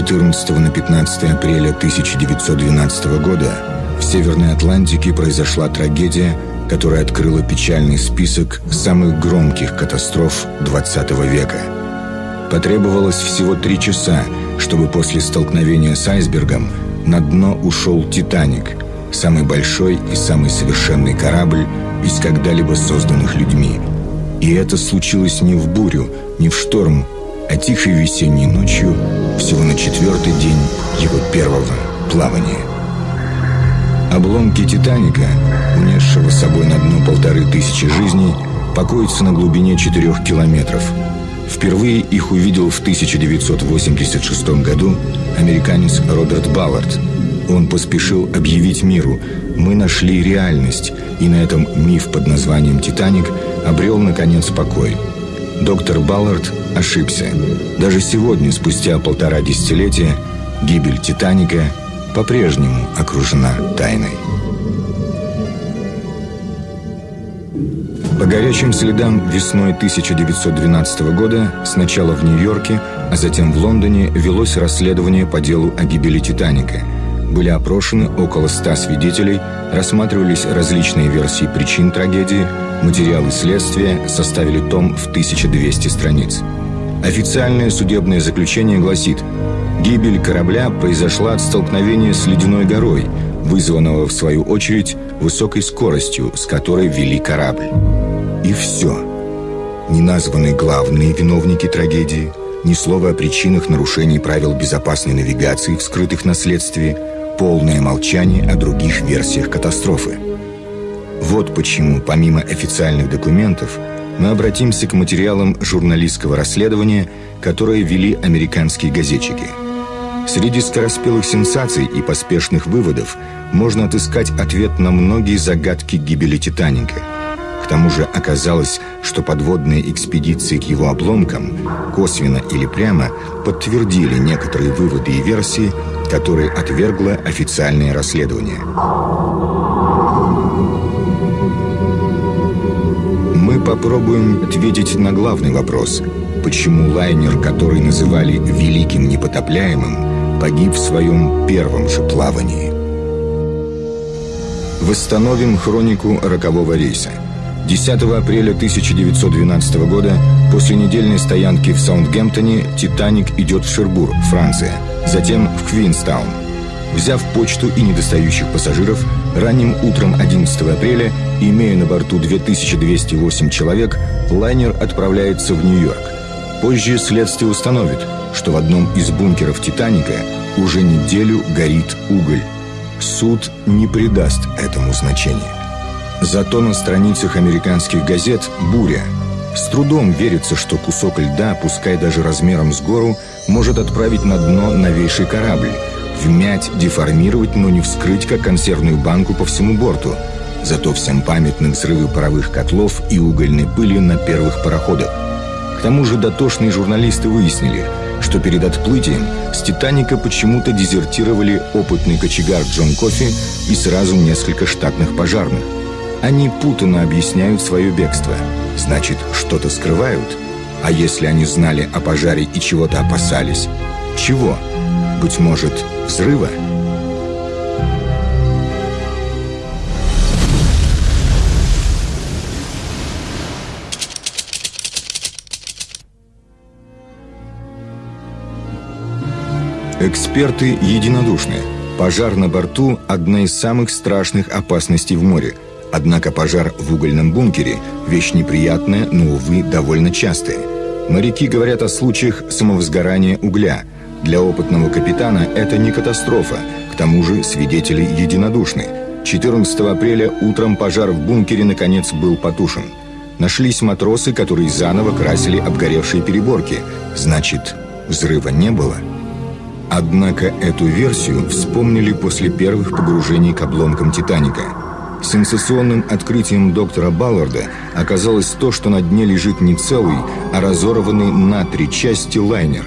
В ночь с 14 на 15 апреля 1912 года в Северной Атлантике произошла трагедия, которая открыла печальный список самых громких катастроф 20 века. Потребовалось всего три часа, чтобы после столкновения с айсбергом на дно ушел «Титаник», самый большой и самый совершенный корабль из когда-либо созданных людьми. И это случилось не в бурю, не в шторм, а тихой весенней ночью, всего на четвертый день его первого плавания. Обломки «Титаника», унесшего с собой на дно полторы тысячи жизней, покоятся на глубине четырех километров. Впервые их увидел в 1986 году американец Роберт Баллард. Он поспешил объявить миру «Мы нашли реальность», и на этом миф под названием «Титаник» обрел, наконец, покой. Доктор Баллард ошибся. Даже сегодня, спустя полтора десятилетия, гибель «Титаника» по-прежнему окружена тайной. По горячим следам весной 1912 года сначала в Нью-Йорке, а затем в Лондоне велось расследование по делу о гибели «Титаника». Были опрошены около ста свидетелей, рассматривались различные версии причин трагедии, материалы следствия составили том в 1200 страниц. Официальное судебное заключение гласит – Гибель корабля произошла от столкновения с ледяной горой, вызванного, в свою очередь, высокой скоростью, с которой вели корабль. И все. Не названы главные виновники трагедии, ни слова о причинах нарушений правил безопасной навигации, вскрытых на следствии, полное молчание о других версиях катастрофы. Вот почему, помимо официальных документов, мы обратимся к материалам журналистского расследования, которые вели американские газетчики – Среди скороспелых сенсаций и поспешных выводов можно отыскать ответ на многие загадки гибели «Титаника». К тому же оказалось, что подводные экспедиции к его обломкам, косвенно или прямо, подтвердили некоторые выводы и версии, которые отвергло официальное расследование. Попробуем ответить на главный вопрос – почему лайнер, который называли «великим непотопляемым», погиб в своем первом же плавании. Восстановим хронику рокового рейса. 10 апреля 1912 года, после недельной стоянки в Саундгемптоне, «Титаник» идет в Шербур, Франция, затем в Квинстаун. Взяв почту и недостающих пассажиров, ранним утром 11 апреля, имея на борту 2208 человек, лайнер отправляется в Нью-Йорк. Позже следствие установит – что в одном из бункеров «Титаника» уже неделю горит уголь. Суд не придаст этому значения. Зато на страницах американских газет «Буря». С трудом верится, что кусок льда, пускай даже размером с гору, может отправить на дно новейший корабль, вмять, деформировать, но не вскрыть, как консервную банку по всему борту. Зато всем памятны взрывы паровых котлов и угольной пыли на первых пароходах. К тому же дотошные журналисты выяснили – что перед отплытием с «Титаника» почему-то дезертировали опытный кочегар Джон Кофи и сразу несколько штатных пожарных. Они путанно объясняют свое бегство. Значит, что-то скрывают? А если они знали о пожаре и чего-то опасались? Чего? Быть может, взрыва? Эксперты единодушны. Пожар на борту – одна из самых страшных опасностей в море. Однако пожар в угольном бункере – вещь неприятная, но, увы, довольно частая. Моряки говорят о случаях самовозгорания угля. Для опытного капитана это не катастрофа, к тому же свидетели единодушны. 14 апреля утром пожар в бункере наконец был потушен. Нашлись матросы, которые заново красили обгоревшие переборки. Значит, взрыва не было – Однако эту версию вспомнили после первых погружений к обломкам «Титаника». Сенсационным открытием доктора Балларда оказалось то, что на дне лежит не целый, а разорванный на три части лайнер.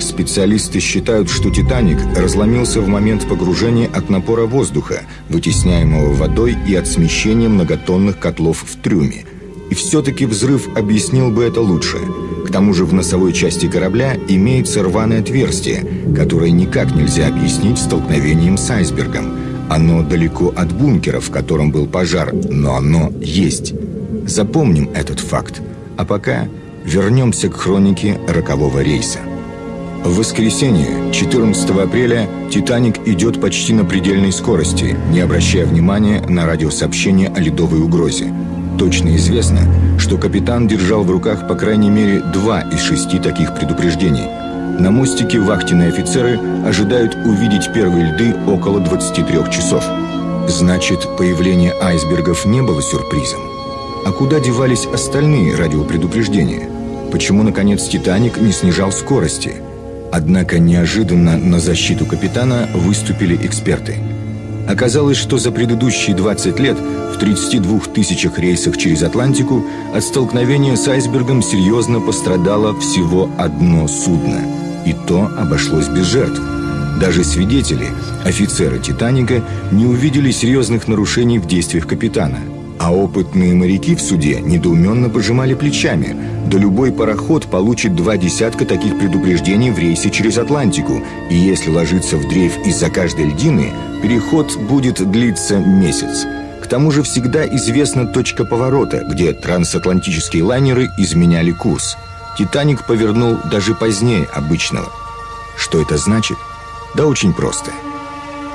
Специалисты считают, что «Титаник» разломился в момент погружения от напора воздуха, вытесняемого водой и от смещения многотонных котлов в трюме. И все-таки взрыв объяснил бы это лучше – К тому же в носовой части корабля имеется рваное отверстие, которое никак нельзя объяснить столкновением с айсбергом. Оно далеко от бункера, в котором был пожар, но оно есть. Запомним этот факт. А пока вернемся к хронике рокового рейса. В воскресенье, 14 апреля, «Титаник» идет почти на предельной скорости, не обращая внимания на радиосообщение о ледовой угрозе. Точно известно, что капитан держал в руках по крайней мере два из шести таких предупреждений. На мостике вахтенные офицеры ожидают увидеть первые льды около 23 часов. Значит, появление айсбергов не было сюрпризом. А куда девались остальные радиопредупреждения? Почему, наконец, «Титаник» не снижал скорости – Однако неожиданно на защиту капитана выступили эксперты. Оказалось, что за предыдущие 20 лет в 32 тысячах рейсах через Атлантику от столкновения с айсбергом серьезно пострадало всего одно судно. И то обошлось без жертв. Даже свидетели, офицеры «Титаника», не увидели серьезных нарушений в действиях капитана – а опытные моряки в суде недоуменно пожимали плечами. Да любой пароход получит два десятка таких предупреждений в рейсе через Атлантику. И если ложиться в дрейф из-за каждой льдины, переход будет длиться месяц. К тому же всегда известна точка поворота, где трансатлантические лайнеры изменяли курс. «Титаник» повернул даже позднее обычного. Что это значит? Да очень просто –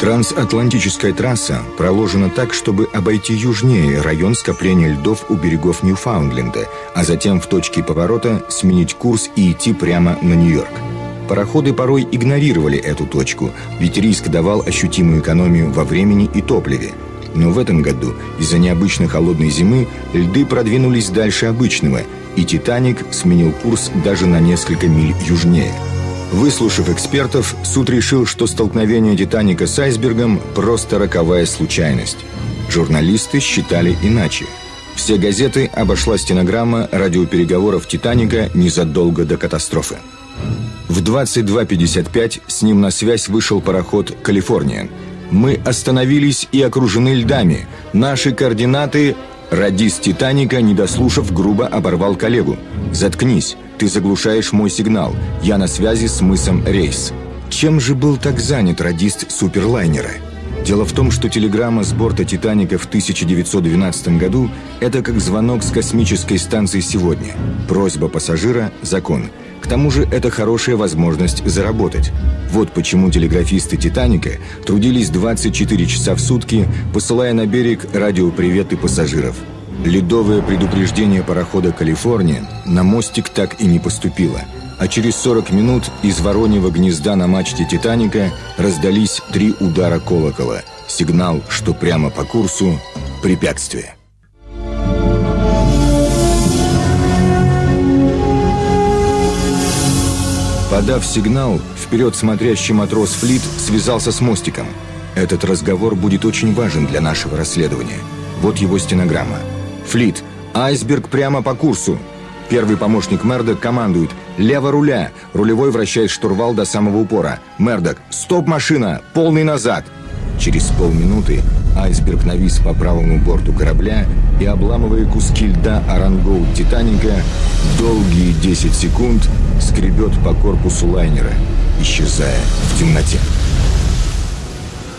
Трансатлантическая трасса проложена так, чтобы обойти южнее район скопления льдов у берегов Ньюфаундленда, а затем в точке поворота сменить курс и идти прямо на Нью-Йорк. Пароходы порой игнорировали эту точку, ведь риск давал ощутимую экономию во времени и топливе. Но в этом году из-за необычно холодной зимы льды продвинулись дальше обычного, и «Титаник» сменил курс даже на несколько миль южнее – Выслушав экспертов, суд решил, что столкновение «Титаника» с айсбергом – просто роковая случайность. Журналисты считали иначе. Все газеты обошла стенограмма радиопереговоров «Титаника» незадолго до катастрофы. В 22.55 с ним на связь вышел пароход «Калифорния». «Мы остановились и окружены льдами. Наши координаты...» Радист «Титаника», не дослушав, грубо оборвал коллегу. «Заткнись. Ты заглушаешь мой сигнал. Я на связи с мысом Рейс. Чем же был так занят радист суперлайнера? Дело в том, что телеграмма с борта «Титаника» в 1912 году – это как звонок с космической станции сегодня. Просьба пассажира – закон. К тому же это хорошая возможность заработать. Вот почему телеграфисты «Титаника» трудились 24 часа в сутки, посылая на берег радиоприветы пассажиров – Ледовое предупреждение парохода «Калифорния» на мостик так и не поступило, а через 40 минут из вороньего гнезда на мачте «Титаника» раздались три удара колокола. Сигнал, что прямо по курсу – препятствие. Подав сигнал, вперед смотрящий матрос Флит связался с мостиком. Этот разговор будет очень важен для нашего расследования. Вот его стенограмма – Флит. Айсберг прямо по курсу. Первый помощник Мердок командует. Лево руля. Рулевой вращает штурвал до самого упора. Мердок. Стоп, машина. Полный назад. Через полминуты айсберг навис по правому борту корабля и, обламывая куски льда Орангоут Титаника, долгие 10 секунд скребет по корпусу лайнера, исчезая в темноте.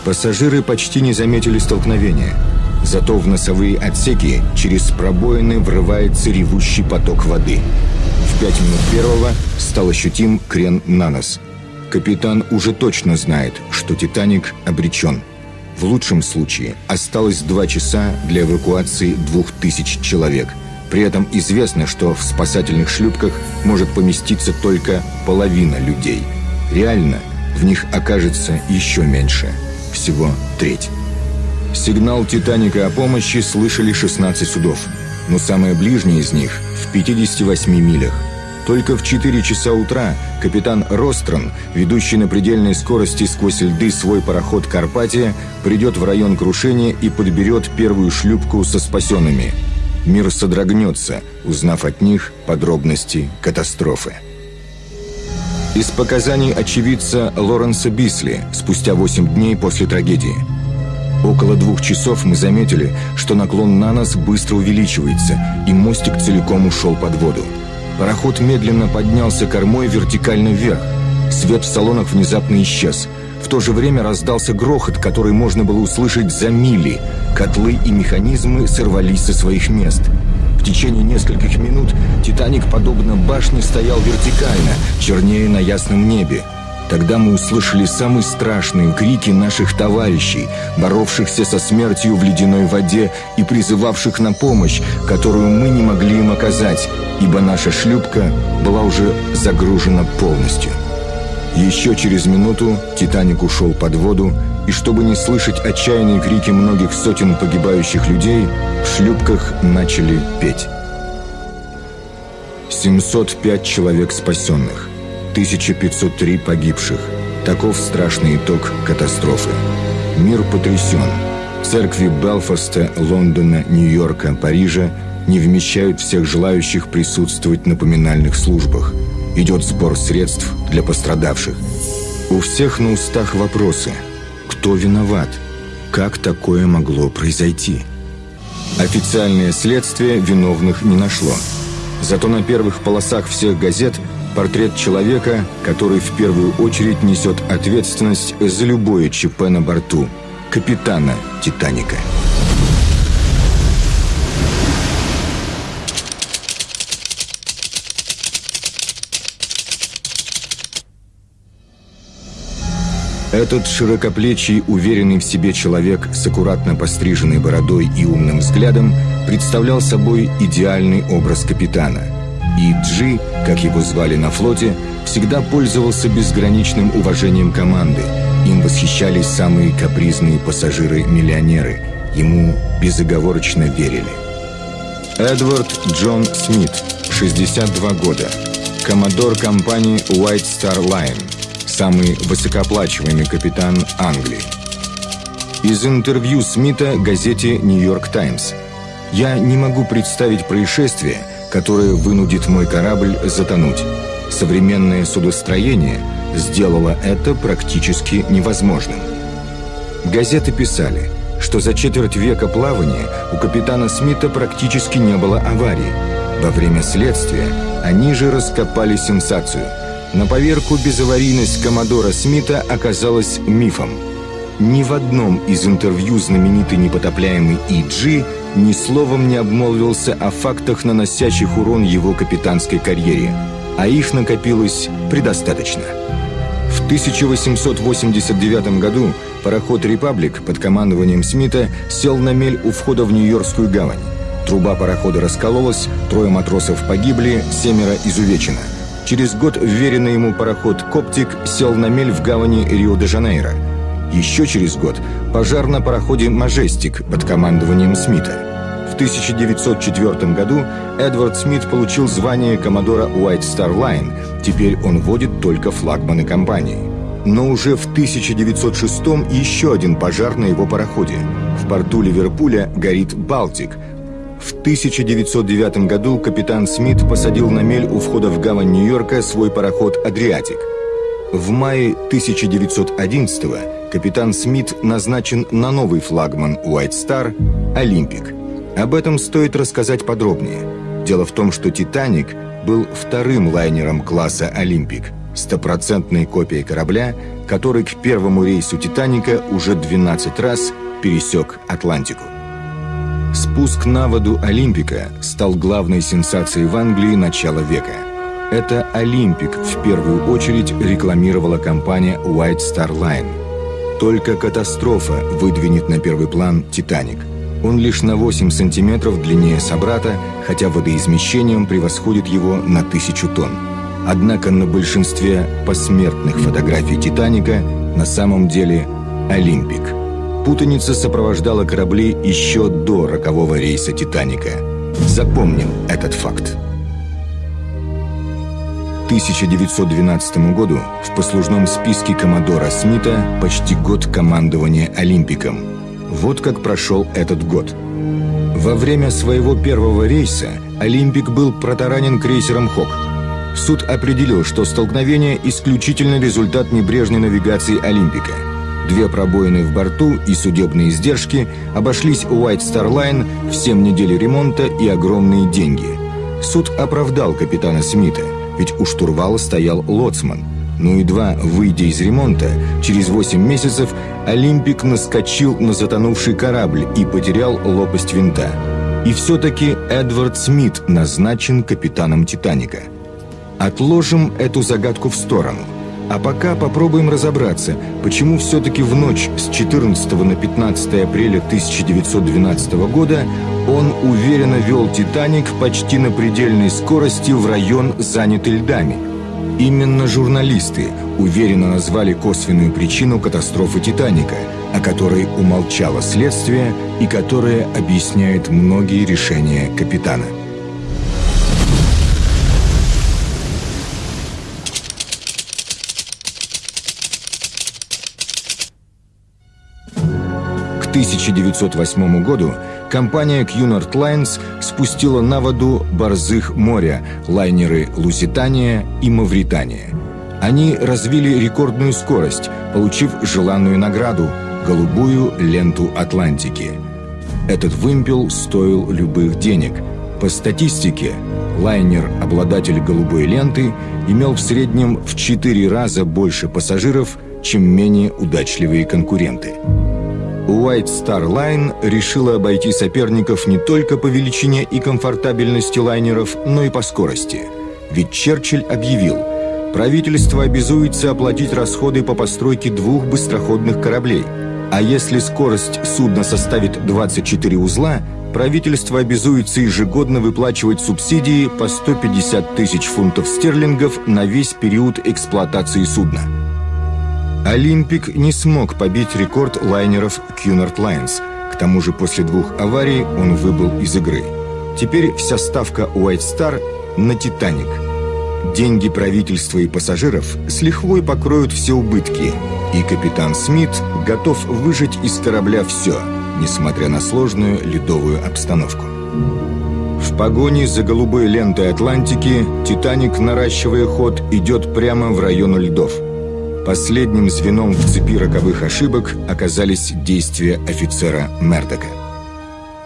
Пассажиры почти не заметили столкновения – Зато в носовые отсеки через пробоины врывается ревущий поток воды. В пять минут первого стал ощутим крен на нос. Капитан уже точно знает, что «Титаник» обречен. В лучшем случае осталось два часа для эвакуации двух тысяч человек. При этом известно, что в спасательных шлюпках может поместиться только половина людей. Реально в них окажется еще меньше. Всего треть. Сигнал «Титаника» о помощи слышали 16 судов, но самое ближнее из них в 58 милях. Только в 4 часа утра капитан Рострон, ведущий на предельной скорости сквозь льды свой пароход «Карпатия», придет в район крушения и подберет первую шлюпку со спасенными. Мир содрогнется, узнав от них подробности катастрофы. Из показаний очевидца Лоренса Бисли спустя 8 дней после трагедии – Около двух часов мы заметили, что наклон на нас быстро увеличивается, и мостик целиком ушел под воду. Пароход медленно поднялся кормой вертикально вверх. Свет в салонах внезапно исчез. В то же время раздался грохот, который можно было услышать за мили. Котлы и механизмы сорвались со своих мест. В течение нескольких минут «Титаник», подобно башне, стоял вертикально, чернее на ясном небе. Тогда мы услышали самые страшные крики наших товарищей, боровшихся со смертью в ледяной воде и призывавших на помощь, которую мы не могли им оказать, ибо наша шлюпка была уже загружена полностью. Еще через минуту «Титаник» ушел под воду, и чтобы не слышать отчаянные крики многих сотен погибающих людей, в шлюпках начали петь. 705 человек спасенных – 1503 погибших. Таков страшный итог катастрофы. Мир потрясен. Церкви Белфаста, Лондона, Нью-Йорка, Парижа не вмещают всех желающих присутствовать на поминальных службах. Идет сбор средств для пострадавших. У всех на устах вопросы. Кто виноват? Как такое могло произойти? Официальное следствие виновных не нашло. Зато на первых полосах всех газет – Портрет человека, который в первую очередь несет ответственность за любое ЧП на борту. Капитана «Титаника». Этот широкоплечий, уверенный в себе человек с аккуратно постриженной бородой и умным взглядом представлял собой идеальный образ капитана – и Джи, как его звали на флоте, всегда пользовался безграничным уважением команды. Им восхищались самые капризные пассажиры-миллионеры. Ему безоговорочно верили. Эдвард Джон Смит, 62 года. Коммодор компании White Star Line. Самый высокооплачиваемый капитан Англии. Из интервью Смита газете «Нью-Йорк Таймс». «Я не могу представить происшествие, которое вынудит мой корабль затонуть. Современное судостроение сделало это практически невозможным. Газеты писали, что за четверть века плавания у капитана Смита практически не было аварий. Во время следствия они же раскопали сенсацию. На поверку безаварийность Коммодора Смита оказалась мифом. Ни в одном из интервью знаменитый непотопляемый И.Джи ни словом не обмолвился о фактах, наносящих урон его капитанской карьере, а их накопилось предостаточно. В 1889 году пароход «Репаблик» под командованием Смита сел на мель у входа в Нью-Йоркскую гавань. Труба парохода раскололась, трое матросов погибли, семеро изувечено. Через год вверенный ему пароход «Коптик» сел на мель в гавани Рио-де-Жанейро. Еще через год пожар на пароходе «Мажестик» под командованием Смита. В 1904 году Эдвард Смит получил звание коммодора White Star Line, теперь он водит только флагманы компании. Но уже в 1906 еще один пожар на его пароходе. В порту Ливерпуля горит «Балтик», в 1909 году капитан Смит посадил на мель у входа в гавань Нью-Йорка свой пароход «Адриатик». В мае 1911 капитан Смит назначен на новый флагман White Star «Олимпик». Об этом стоит рассказать подробнее. Дело в том, что «Титаник» был вторым лайнером класса «Олимпик», стопроцентной копией корабля, который к первому рейсу «Титаника» уже 12 раз пересек Атлантику. Спуск на воду «Олимпика» стал главной сенсацией в Англии начала века. Это «Олимпик» в первую очередь рекламировала компания White Star Line. Только катастрофа выдвинет на первый план «Титаник». Он лишь на 8 сантиметров длиннее собрата, хотя водоизмещением превосходит его на тысячу тонн. Однако на большинстве посмертных фотографий «Титаника» на самом деле «Олимпик». Путаница сопровождала корабли еще до рокового рейса «Титаника». Запомним этот факт. 1912 году в послужном списке Коммодора Смита почти год командования «Олимпиком», вот как прошел этот год. Во время своего первого рейса «Олимпик» был протаранен крейсером «Хок». Суд определил, что столкновение – исключительно результат небрежной навигации «Олимпика». Две пробоины в борту и судебные издержки обошлись White Star Line в 7 недель ремонта и огромные деньги. Суд оправдал капитана Смита, ведь у штурвала стоял лоцман. Но едва выйдя из ремонта, через 8 месяцев Олимпик наскочил на затонувший корабль и потерял лопасть винта. И все-таки Эдвард Смит назначен капитаном «Титаника». Отложим эту загадку в сторону – а пока попробуем разобраться, почему все-таки в ночь с 14 на 15 апреля 1912 года он уверенно вел «Титаник» почти на предельной скорости в район, занятый льдами. Именно журналисты уверенно назвали косвенную причину катастрофы «Титаника», о которой умолчало следствие и которая объясняет многие решения капитана. 1908 году компания Cunard Lines спустила на воду «Борзых моря» лайнеры «Луситания» и «Мавритания». Они развили рекордную скорость, получив желанную награду – голубую ленту Атлантики. Этот вымпел стоил любых денег. По статистике, лайнер, обладатель голубой ленты, имел в среднем в 4 раза больше пассажиров, чем менее удачливые конкуренты. White Star Line решила обойти соперников не только по величине и комфортабельности лайнеров, но и по скорости. Ведь Черчилль объявил, правительство обязуется оплатить расходы по постройке двух быстроходных кораблей. А если скорость судна составит 24 узла, правительство обязуется ежегодно выплачивать субсидии по 150 тысяч фунтов стерлингов на весь период эксплуатации судна. Олимпик не смог побить рекорд лайнеров Cunard Lines. К тому же после двух аварий он выбыл из игры. Теперь вся ставка White Star на «Титаник». Деньги правительства и пассажиров с лихвой покроют все убытки, и капитан Смит готов выжить из корабля все, несмотря на сложную ледовую обстановку. В погоне за голубой лентой Атлантики «Титаник», наращивая ход, идет прямо в район льдов – Последним звеном в цепи роковых ошибок оказались действия офицера Мердока.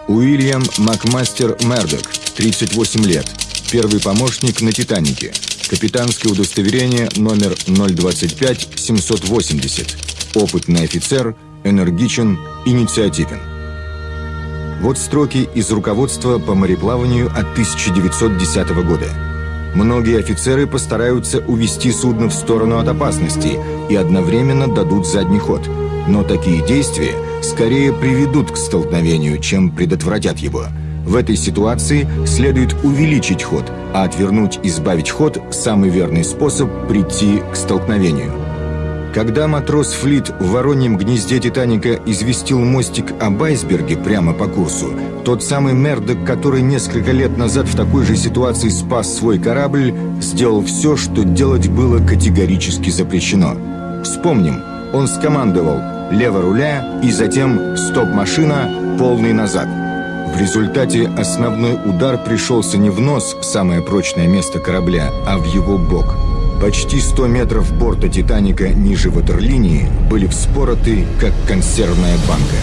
Уильям Макмастер Мердок, 38 лет, первый помощник на «Титанике», капитанское удостоверение номер 025-780, опытный офицер, энергичен, инициативен. Вот строки из руководства по мореплаванию от 1910 года – Многие офицеры постараются увести судно в сторону от опасности и одновременно дадут задний ход. Но такие действия скорее приведут к столкновению, чем предотвратят его. В этой ситуации следует увеличить ход, а отвернуть и сбавить ход – самый верный способ прийти к столкновению. Когда матрос Флит в вороньем гнезде «Титаника» известил мостик об айсберге прямо по курсу, тот самый Мердок, который несколько лет назад в такой же ситуации спас свой корабль, сделал все, что делать было категорически запрещено. Вспомним, он скомандовал «лево руля» и затем «стоп-машина, полный назад». В результате основной удар пришелся не в нос, самое прочное место корабля, а в его бок – Почти 100 метров борта «Титаника» ниже ватерлинии были вспороты, как консервная банка.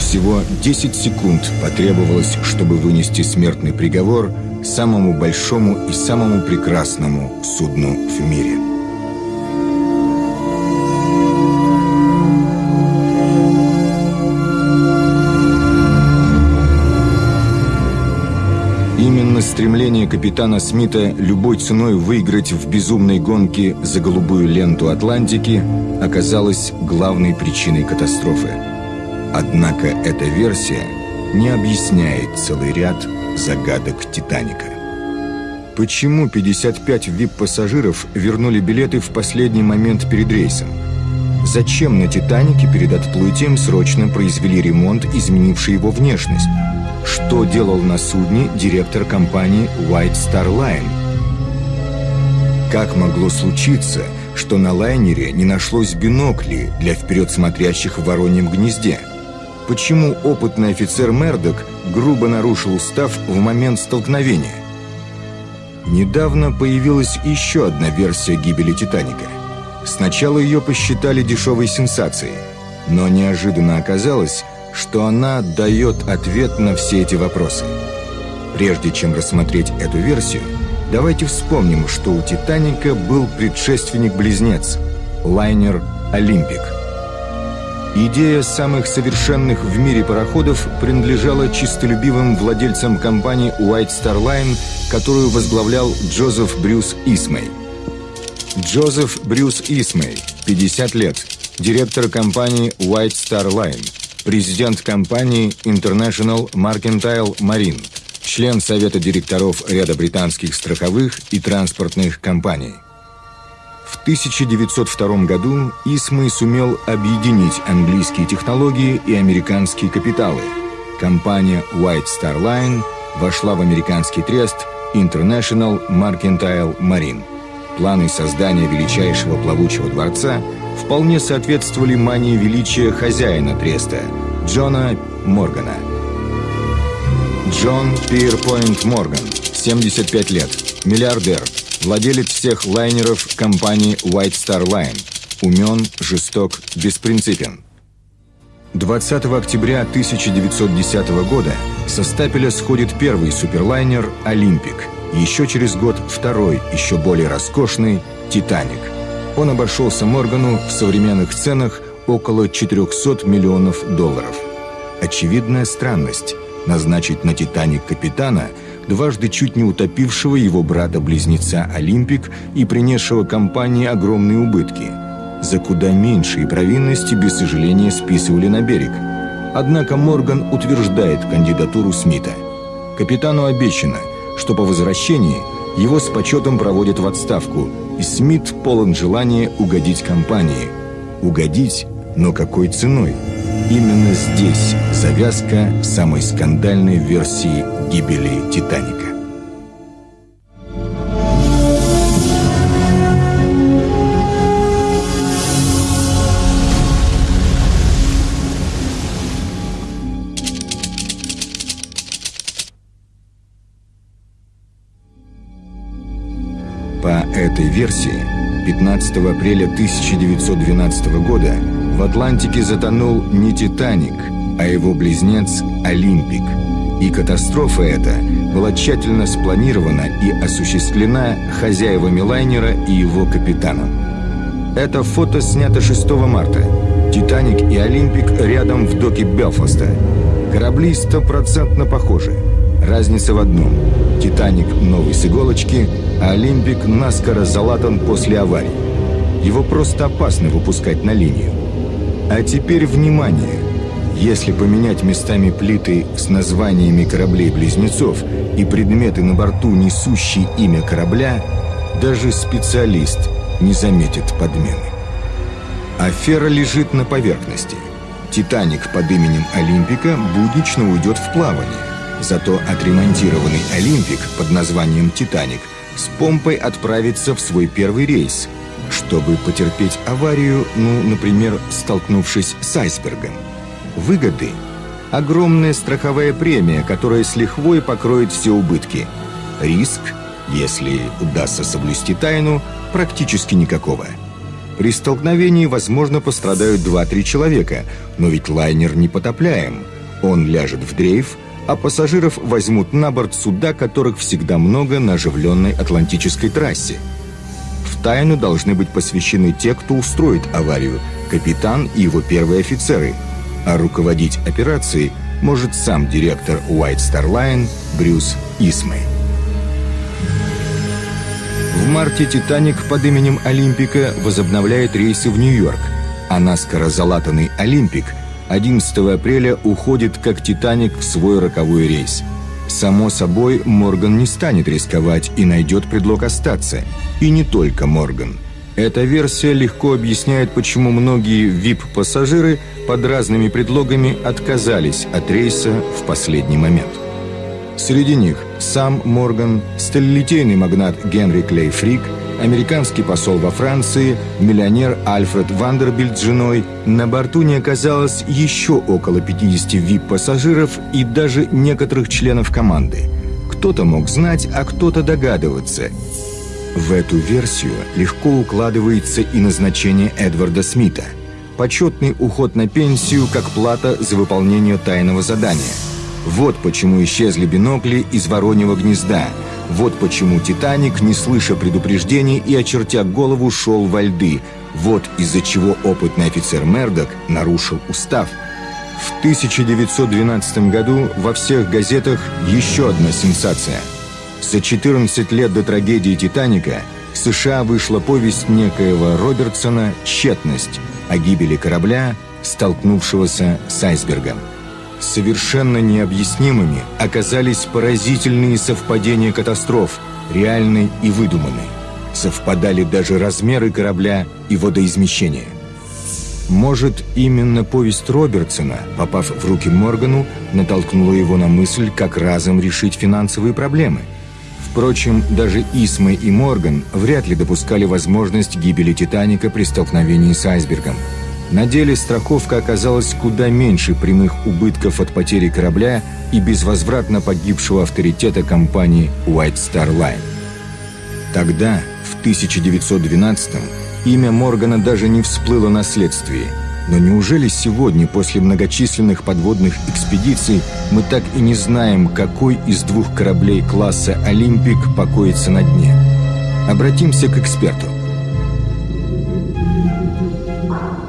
Всего 10 секунд потребовалось, чтобы вынести смертный приговор самому большому и самому прекрасному судну в мире. Именно стремление капитана Смита любой ценой выиграть в безумной гонке за голубую ленту Атлантики оказалось главной причиной катастрофы. Однако эта версия не объясняет целый ряд загадок «Титаника». Почему 55 вип-пассажиров вернули билеты в последний момент перед рейсом? Зачем на «Титанике» перед отплытием срочно произвели ремонт, изменивший его внешность? Что делал на судне директор компании White Star Line? Как могло случиться, что на лайнере не нашлось биноклей для вперед смотрящих в вороньем гнезде? Почему опытный офицер Мердок грубо нарушил устав в момент столкновения? Недавно появилась еще одна версия гибели «Титаника». Сначала ее посчитали дешевой сенсацией, но неожиданно оказалось, что она дает ответ на все эти вопросы. Прежде чем рассмотреть эту версию, давайте вспомним, что у «Титаника» был предшественник-близнец – лайнер «Олимпик». Идея самых совершенных в мире пароходов принадлежала чистолюбивым владельцам компании White Star Line, которую возглавлял Джозеф Брюс Исмей. Джозеф Брюс Исмей, 50 лет, директор компании White Star Line, президент компании International Mercantile Marine, член совета директоров ряда британских страховых и транспортных компаний – в 1902 году Исмой сумел объединить английские технологии и американские капиталы. Компания White Star Line вошла в американский трест International Mercantile Marine. Планы создания величайшего плавучего дворца вполне соответствовали мании величия хозяина треста Джона Моргана. Джон Пирпойнт Морган, 75 лет, миллиардер, Владелец всех лайнеров компании White Star Line. Умен, жесток, беспринципен. 20 октября 1910 года со стапеля сходит первый суперлайнер «Олимпик». Еще через год второй, еще более роскошный «Титаник». Он обошелся Моргану в современных ценах около 400 миллионов долларов. Очевидная странность – назначить на «Титаник» капитана – дважды чуть не утопившего его брата-близнеца Олимпик и принесшего компании огромные убытки. За куда меньшие провинности без сожаления списывали на берег. Однако Морган утверждает кандидатуру Смита. Капитану обещано, что по возвращении его с почетом проводят в отставку, и Смит полон желания угодить компании. Угодить, но какой ценой? Именно здесь завязка самой скандальной версии гибели «Титаника». 15 апреля 1912 года в Атлантике затонул не «Титаник», а его близнец «Олимпик», и катастрофа эта была тщательно спланирована и осуществлена хозяевами лайнера и его капитаном. Это фото снято 6 марта. «Титаник» и «Олимпик» рядом в доке Белфаста. Корабли стопроцентно похожи. Разница в одном. «Титаник» новый с иголочки, а «Олимпик» наскоро залатан после аварии. Его просто опасно выпускать на линию. А теперь внимание! Если поменять местами плиты с названиями кораблей-близнецов и предметы на борту, несущие имя корабля, даже специалист не заметит подмены. Афера лежит на поверхности. «Титаник» под именем «Олимпика» буднично уйдет в плавание. Зато отремонтированный «Олимпик» под названием «Титаник» с помпой отправится в свой первый рейс, чтобы потерпеть аварию, ну, например, столкнувшись с айсбергом. Выгоды – огромная страховая премия, которая с лихвой покроет все убытки. Риск, если удастся соблюсти тайну, практически никакого. При столкновении, возможно, пострадают 2-3 человека, но ведь лайнер не потопляем. Он ляжет в дрейф, а пассажиров возьмут на борт суда, которых всегда много на оживленной Атлантической трассе. В тайну должны быть посвящены те, кто устроит аварию, капитан и его первые офицеры – а руководить операцией может сам директор White Star Line Брюс Исмей. В марте «Титаник» под именем «Олимпика» возобновляет рейсы в Нью-Йорк, а наскоро залатанный «Олимпик» 11 апреля уходит как «Титаник» в свой роковой рейс. Само собой, Морган не станет рисковать и найдет предлог остаться. И не только Морган – эта версия легко объясняет, почему многие VIP-пассажиры под разными предлогами отказались от рейса в последний момент. Среди них сам Морган, сталелитейный магнат Генри Клей Фрик, американский посол во Франции, миллионер Альфред Вандербильд с женой. На борту не оказалось еще около 50 VIP-пассажиров и даже некоторых членов команды. Кто-то мог знать, а кто-то догадываться – в эту версию легко укладывается и назначение Эдварда Смита. Почетный уход на пенсию как плата за выполнение тайного задания. Вот почему исчезли бинокли из вороньего гнезда. Вот почему «Титаник», не слыша предупреждений и очертя голову, шел во льды. Вот из-за чего опытный офицер Мердок нарушил устав. В 1912 году во всех газетах еще одна сенсация. За 14 лет до трагедии «Титаника» в США вышла повесть некоего Робертсона «Тщетность» о гибели корабля, столкнувшегося с айсбергом. Совершенно необъяснимыми оказались поразительные совпадения катастроф, реальной и выдуманной. Совпадали даже размеры корабля и водоизмещение. Может, именно повесть Робертсона, попав в руки Моргану, натолкнула его на мысль, как разом решить финансовые проблемы. Впрочем, даже Исмы и Морган вряд ли допускали возможность гибели «Титаника» при столкновении с айсбергом – на деле страховка оказалась куда меньше прямых убытков от потери корабля и безвозвратно погибшего авторитета компании White Star Line. Тогда, в 1912-м, имя Моргана даже не всплыло на следствии. Но неужели сегодня, после многочисленных подводных экспедиций, мы так и не знаем, какой из двух кораблей класса «Олимпик» покоится на дне? Обратимся к эксперту.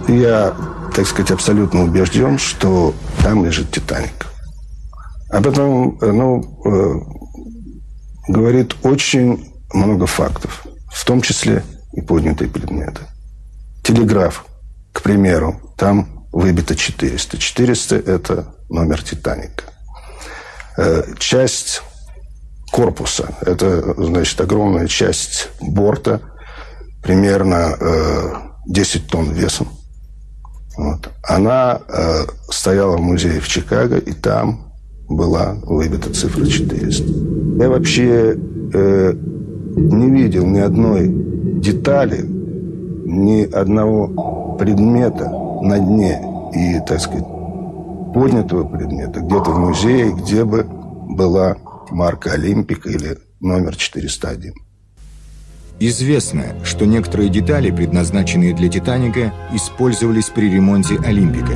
Я, так сказать, абсолютно убежден, что там лежит «Титаник». Об этом, ну, э, говорит очень много фактов, в том числе и поднятые предметы. Телеграф, к примеру, там выбито 400. 400 – это номер «Титаника». Э, часть корпуса – это, значит, огромная часть борта, примерно э, 10 тонн весом. Вот. Она э, стояла в музее в Чикаго, и там была выбита цифра 400. Я вообще э, не видел ни одной детали, ни одного предмета на дне и, так сказать, поднятого предмета где-то в музее, где бы была марка «Олимпик» или номер 401. Известно, что некоторые детали, предназначенные для «Титаника», использовались при ремонте «Олимпика».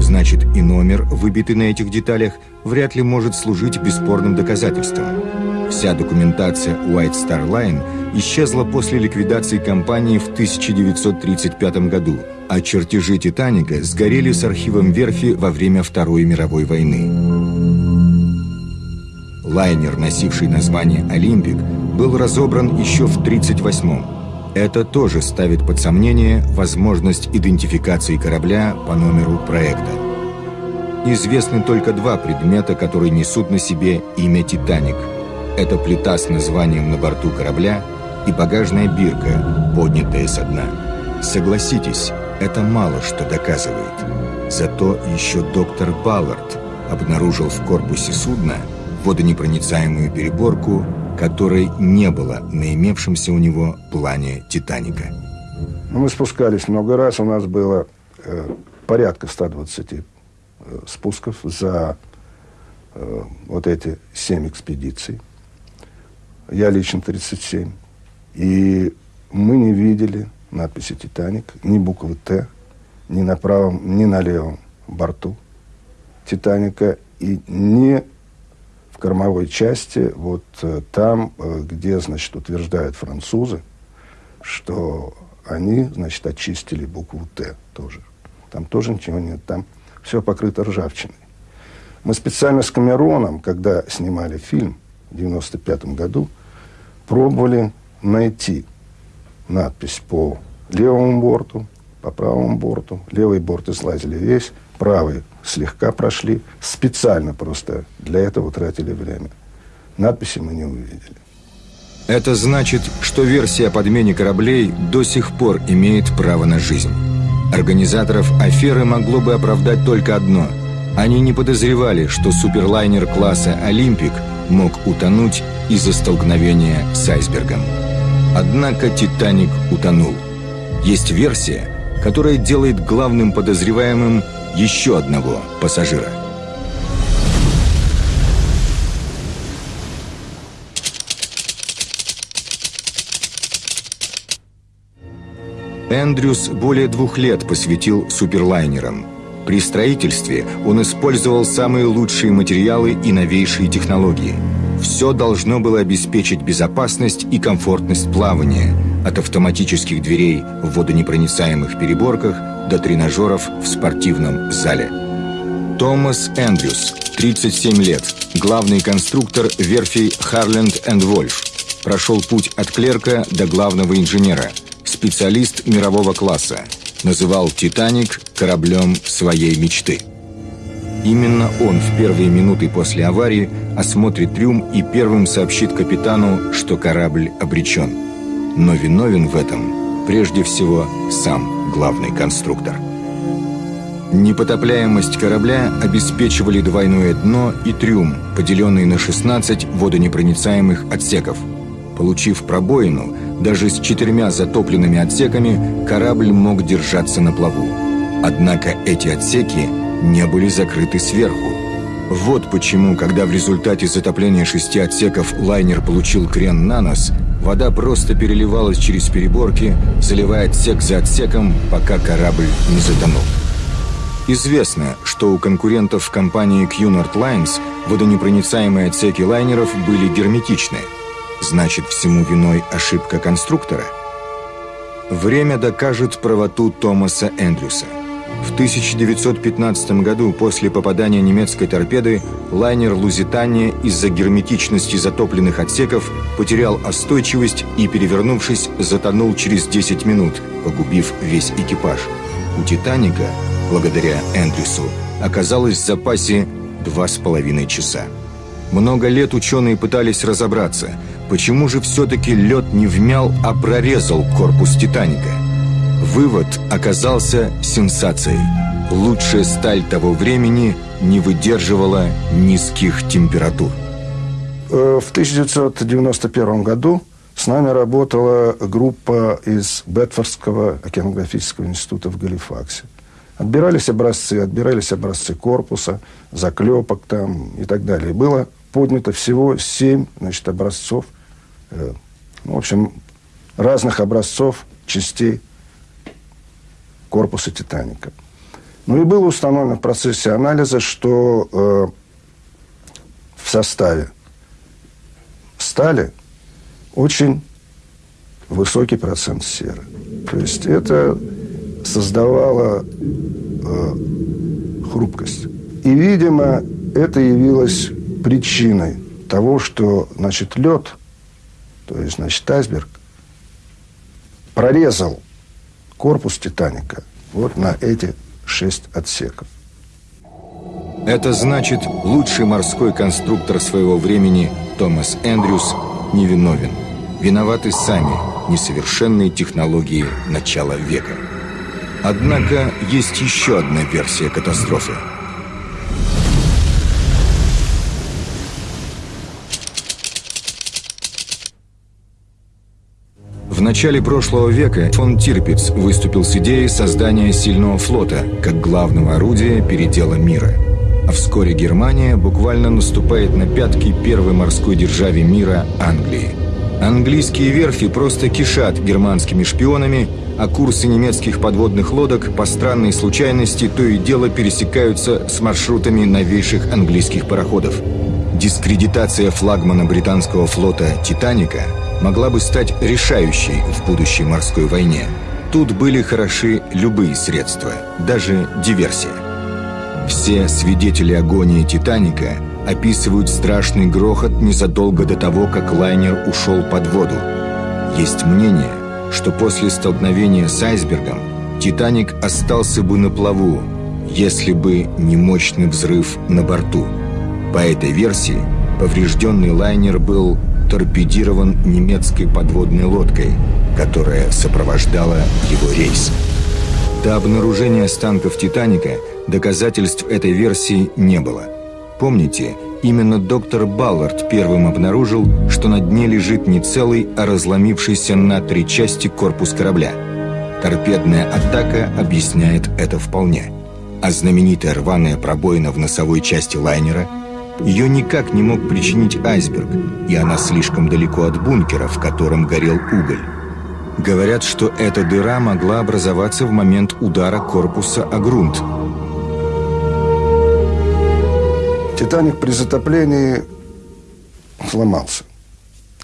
Значит, и номер, выбитый на этих деталях, вряд ли может служить бесспорным доказательством. Вся документация White Star Line исчезла после ликвидации компании в 1935 году, а чертежи «Титаника» сгорели с архивом верфи во время Второй мировой войны. Лайнер, носивший название «Олимпик», был разобран еще в 1938-м. Это тоже ставит под сомнение возможность идентификации корабля по номеру проекта. Известны только два предмета, которые несут на себе имя «Титаник». Это плита с названием на борту корабля и багажная бирка, поднятая со дна. Согласитесь, это мало что доказывает. Зато еще доктор Баллард обнаружил в корпусе судна – водонепроницаемую переборку, которой не было на имевшемся у него плане «Титаника». Ну, мы спускались много раз, у нас было э, порядка 120 э, спусков за э, вот эти 7 экспедиций. Я лично 37. И мы не видели надписи «Титаник», ни буквы «Т», ни на правом, ни на левом борту «Титаника», и не в кормовой части, вот э, там, э, где, значит, утверждают французы, что они, значит, очистили букву «Т» тоже. Там тоже ничего нет, там все покрыто ржавчиной. Мы специально с Камероном, когда снимали фильм в 95 году, пробовали найти надпись по левому борту, по правому борту. Левый борт излазили весь, правый слегка прошли. Специально просто для этого тратили время. Надписи мы не увидели. Это значит, что версия о подмене кораблей до сих пор имеет право на жизнь. Организаторов аферы могло бы оправдать только одно. Они не подозревали, что суперлайнер класса «Олимпик» мог утонуть из-за столкновения с айсбергом. Однако «Титаник» утонул. Есть версия, которая делает главным подозреваемым еще одного пассажира. Эндрюс более двух лет посвятил суперлайнерам. При строительстве он использовал самые лучшие материалы и новейшие технологии. Все должно было обеспечить безопасность и комфортность плавания, от автоматических дверей в водонепроницаемых переборках до тренажеров в спортивном зале. Томас Эндрюс, 37 лет, главный конструктор верфей Харленд энд Вольф, прошел путь от клерка до главного инженера, специалист мирового класса, называл «Титаник» кораблем своей мечты. Именно он в первые минуты после аварии осмотрит трюм и первым сообщит капитану, что корабль обречен. Но виновен в этом прежде всего сам главный конструктор. Непотопляемость корабля обеспечивали двойное дно и трюм, поделенный на 16 водонепроницаемых отсеков. Получив пробоину, даже с четырьмя затопленными отсеками корабль мог держаться на плаву. Однако эти отсеки не были закрыты сверху. Вот почему, когда в результате затопления шести отсеков лайнер получил крен на нос, вода просто переливалась через переборки, заливая отсек за отсеком, пока корабль не затонул. Известно, что у конкурентов компании Cunard Lines водонепроницаемые отсеки лайнеров были герметичны. Значит, всему виной ошибка конструктора? Время докажет правоту Томаса Эндрюса. В 1915 году, после попадания немецкой торпеды, лайнер «Лузитания» из-за герметичности затопленных отсеков потерял остойчивость и, перевернувшись, затонул через 10 минут, погубив весь экипаж. У «Титаника» благодаря Эндрюсу, оказалось в запасе два с половиной часа. Много лет ученые пытались разобраться, почему же все-таки лед не вмял, а прорезал корпус «Титаника». Вывод оказался сенсацией. Лучшая сталь того времени не выдерживала низких температур. Э, в 1991 году с нами работала группа из Бетфордского океанографического института в Галифаксе. Отбирались образцы, отбирались образцы корпуса, заклепок там и так далее. было поднято всего семь значит, образцов, э, ну, в общем, разных образцов частей корпуса «Титаника». Ну и было установлено в процессе анализа, что э, в составе стали очень высокий процент серы. То есть это создавала э, хрупкость. И, видимо, это явилось причиной того, что, значит, лед, то есть, значит, айсберг, прорезал корпус «Титаника» вот на эти шесть отсеков. Это значит, лучший морской конструктор своего времени Томас Эндрюс невиновен. Виноваты сами несовершенные технологии начала века. Однако есть еще одна версия катастрофы. В начале прошлого века фон Тирпиц выступил с идеей создания сильного флота как главного орудия передела мира. А вскоре Германия буквально наступает на пятки первой морской державе мира Англии. Английские верфи просто кишат германскими шпионами а курсы немецких подводных лодок по странной случайности то и дело пересекаются с маршрутами новейших английских пароходов. Дискредитация флагмана британского флота «Титаника» могла бы стать решающей в будущей морской войне. Тут были хороши любые средства, даже диверсия. Все свидетели агонии «Титаника» описывают страшный грохот незадолго до того, как лайнер ушел под воду. Есть мнение – что после столкновения с айсбергом «Титаник» остался бы на плаву, если бы не мощный взрыв на борту. По этой версии, поврежденный лайнер был торпедирован немецкой подводной лодкой, которая сопровождала его рейс. До обнаружения останков «Титаника» доказательств этой версии не было. Помните, Именно доктор Баллард первым обнаружил, что на дне лежит не целый, а разломившийся на три части корпус корабля. Торпедная атака объясняет это вполне. А знаменитая рваная пробоина в носовой части лайнера ее никак не мог причинить айсберг, и она слишком далеко от бункера, в котором горел уголь. Говорят, что эта дыра могла образоваться в момент удара корпуса о грунт. «Титаник» при затоплении сломался.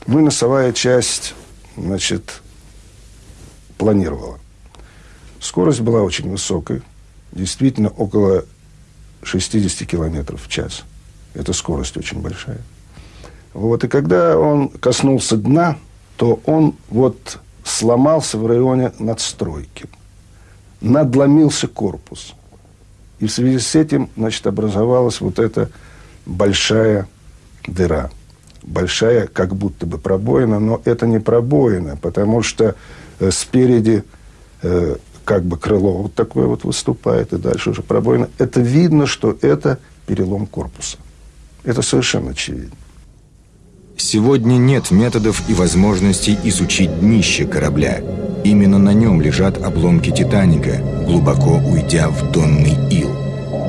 Ну и носовая часть, значит, планировала. Скорость была очень высокой, действительно около 60 километров в час. Это скорость очень большая. Вот, и когда он коснулся дна, то он вот сломался в районе надстройки. Надломился корпус. И в связи с этим, значит, образовалась вот эта большая дыра. Большая, как будто бы пробоина, но это не пробоина, потому что э, спереди э, как бы крыло вот такое вот выступает, и дальше уже пробоина. Это видно, что это перелом корпуса. Это совершенно очевидно. Сегодня нет методов и возможностей изучить днище корабля. Именно на нем лежат обломки «Титаника», глубоко уйдя в донный ил.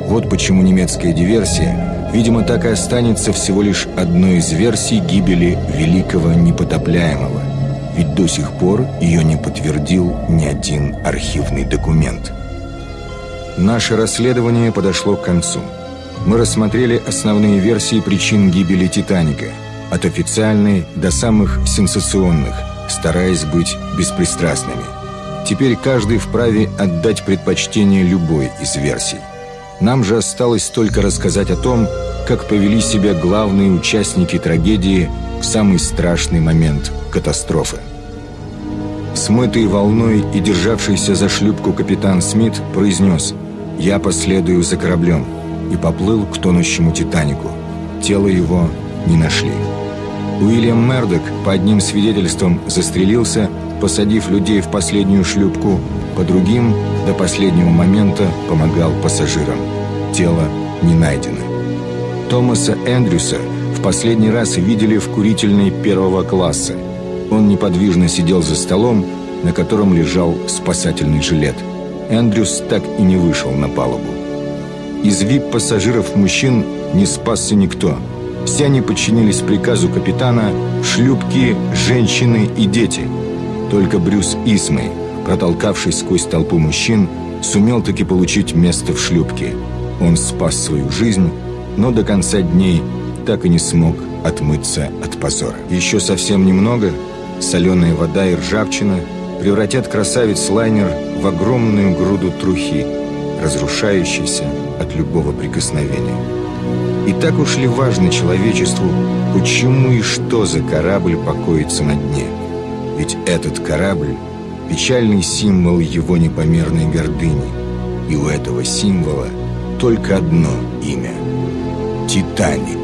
Вот почему немецкая диверсия, видимо, так и останется всего лишь одной из версий гибели великого непотопляемого. Ведь до сих пор ее не подтвердил ни один архивный документ. Наше расследование подошло к концу. Мы рассмотрели основные версии причин гибели «Титаника» – от официальной до самых сенсационных, стараясь быть беспристрастными. Теперь каждый вправе отдать предпочтение любой из версий. Нам же осталось только рассказать о том, как повели себя главные участники трагедии в самый страшный момент катастрофы. Смытый волной и державшийся за шлюпку капитан Смит произнес «Я последую за кораблем» и поплыл к тонущему «Титанику». Тело его не нашли. Уильям Мердок, по одним свидетельствам, застрелился, посадив людей в последнюю шлюпку, по другим до последнего момента помогал пассажирам. Тело не найдено. Томаса Эндрюса в последний раз видели в курительной первого класса. Он неподвижно сидел за столом, на котором лежал спасательный жилет. Эндрюс так и не вышел на палубу. Из вип-пассажиров мужчин не спасся никто – все они подчинились приказу капитана шлюпки, женщины и дети. Только Брюс Исмей, протолкавшись сквозь толпу мужчин, сумел таки получить место в шлюпке. Он спас свою жизнь, но до конца дней так и не смог отмыться от позора. Еще совсем немного, соленая вода и ржавчина превратят красавец-лайнер в огромную груду трухи, разрушающейся от любого прикосновения. И так уж ли важно человечеству, почему и что за корабль покоится на дне? Ведь этот корабль – печальный символ его непомерной гордыни. И у этого символа только одно имя – «Титаник».